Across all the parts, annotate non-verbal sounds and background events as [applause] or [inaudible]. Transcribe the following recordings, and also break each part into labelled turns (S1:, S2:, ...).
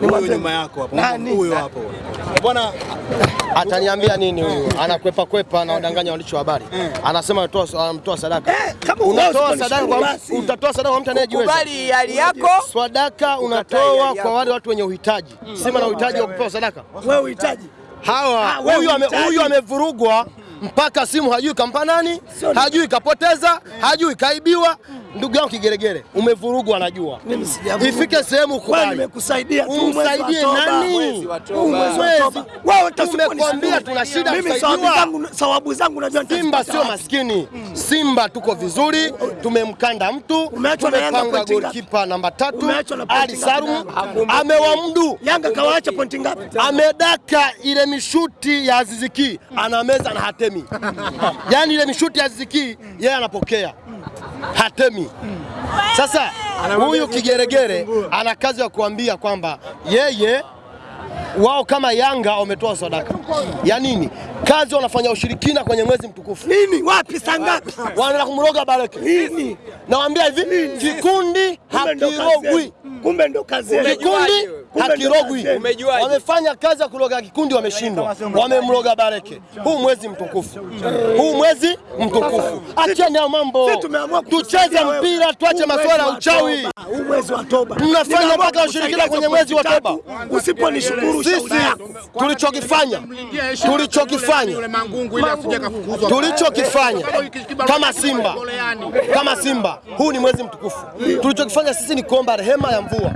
S1: Huyo nyuma yako hapa.
S2: Huyu
S1: Huyo hapo. Bwana
S3: Ataniambia nini huyu? Anakwepa kwepa na wadanganya waandishi wa habari. Anasema anatoa anamtoa sadaka.
S2: Eh,
S3: Unatoa sadaka kwa utatoa sadaka kwa mtu anayejiweza.
S4: Kubali hali yako.
S3: Sadaka unatoa kwa wale watu wenye uhitaji. Sema na uhitaji wa kupewa sadaka.
S2: Wewe uhitaji.
S3: Hawa
S2: Ah,
S3: huyu huyu amevurugwa mpaka simu hajui kampa nani, hajui kapoteza, hajui kaibiwa. Ndugu yangu Kigeregere, umevurugwa anajua. Ifike sehemu
S2: nimekusaidia tu
S3: Umsaidie nani?
S2: Wewe
S3: Tumekwambia tuna shida
S2: sawabu zangu najua
S3: Simba sio maskini. Simba tuko vizuri, tumemkanda mtu, tumepanga golikipa namba tatu. Ali? Salum amewamdu,
S2: Yanga kawaacha pointi ngapi?
S3: amedaka ile mishuti ya Aziziki, anameza na hatemi. [laughs] yani ile mishuti ya Aziziki yeye anapokea, hatemi. Sasa huyu kigeregere ana kazi ya kuambia kwamba yeye wao kama Yanga wametoa sadaka ya nini? Kazi wanafanya ushirikina kwenye mwezi mtukufu
S2: Nini? Wapi saa ngapi?
S3: wanaenda kumroga baraka.
S2: Nini?
S3: Nawaambia hivi, kikundi hakirogwi.
S2: Kumbe ndo kazi
S3: kikundi hakirogwi.
S4: Umejuaje?
S3: Wamefanya kazi ya kuroga kikundi, wameshindwa, wamemroga Bareke. Huu mwezi mtukufu, huu mwezi mtukufu, acheni hayo mambo, tucheze mpira, tuache masuala ya uchawi.
S2: Huu mwezi wa toba.
S3: Mnafanya mpaka ushirikina kwenye mwezi wa toba.
S2: Usiponishukuru
S3: Sisi tulichokifanya tulichokifanya tulichokifanya kama Simba. Kama Simba, huu ni mwezi mtukufu. Tulichokifanya sisi ni kuomba rehema ya mvua,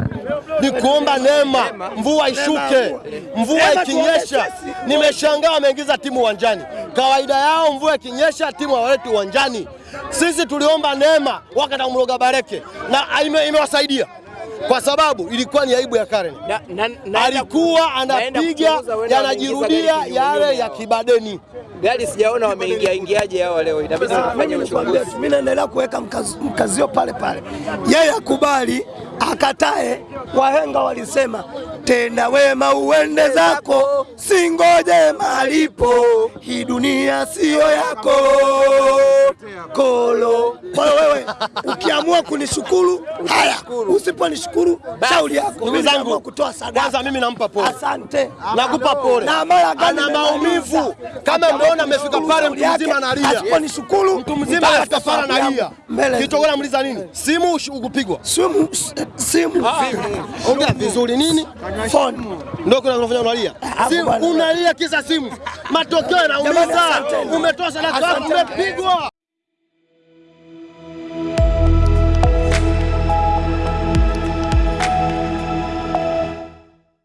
S3: ni kuomba neema, mvua ishuke. Mvua ikinyesha, nimeshangaa wameingiza timu uwanjani. Kawaida yao mvua ikinyesha timu hawaleti uwanjani. Sisi tuliomba neema wakati kumroga Bareke na ime- imewasaidia kwa sababu ilikuwa ni aibu ya Karen
S4: Na- na- na,
S3: alikuwa anapiga yanajirudia yale ya kibadeni.
S4: Gari sijaona wameingia ingiaje hao leo, inabidi tufanye uchunguzi.
S2: Mimi naendelea kuweka mkazio pale pale, yeye akubali akatae. Wahenga walisema tenda wema uende zako, singoje malipo, hii dunia siyo yako kolo. Kwa wewe wewe ukiamua kunishukuru haya, usiponishukuru shauri yako.
S3: Ndugu zangu,
S2: kutoa sadaka.
S3: kwanza mimi nampa pole,
S2: Asante.
S3: nakupa pole.
S2: Na mara gani
S3: Ana maumivu kama mmeona amefika pale, mtu mzima analia,
S2: Asiponishukuru
S3: mtu mzima amefika pale analia.
S2: mbele.
S3: Kilichokuwa nini? Simu ukupigwa?
S2: Simu, simu,
S3: Ongea vizuri nini?
S2: phone.
S3: Ndio kuna unafanya unalia. Simu unalia kisa simu. Matokeo yanaumiza. sadaka,
S2: Asanteni.
S3: umepigwa.